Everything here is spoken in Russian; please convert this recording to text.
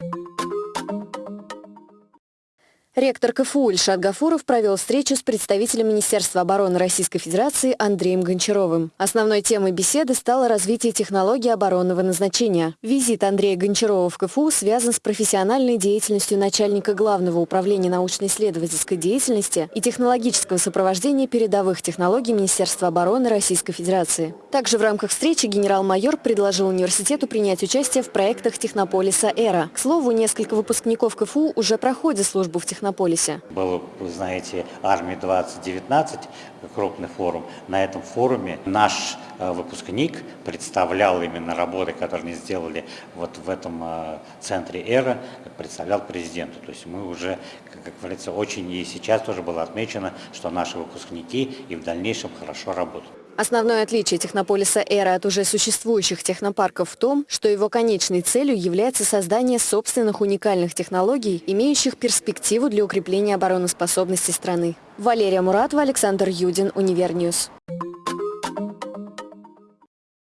you Ректор КФУ Ильшат Гафуров провел встречу с представителем Министерства обороны Российской Федерации Андреем Гончаровым. Основной темой беседы стало развитие технологий оборонного назначения. Визит Андрея Гончарова в КФУ связан с профессиональной деятельностью начальника Главного управления научно-исследовательской деятельности и технологического сопровождения передовых технологий Министерства обороны Российской Федерации. Также в рамках встречи генерал-майор предложил университету принять участие в проектах Технополиса «Эра». К слову, несколько выпускников КФУ уже проходят службу в технологии Технополисе? Был, вы знаете, Армия 2019, крупный форум. На этом форуме наш э, выпускник представлял именно работы, которые они сделали вот в этом э, центре «Эра», представлял президенту. То есть мы уже, как говорится, очень и сейчас тоже было отмечено, что наши выпускники и в дальнейшем хорошо работают. Основное отличие технополиса «Эра» от уже существующих технопарков в том, что его конечной целью является создание собственных уникальных технологий, имеющих перспективу для укрепления обороноспособности страны. Валерия Муратова, Александр Юдин, Univer News.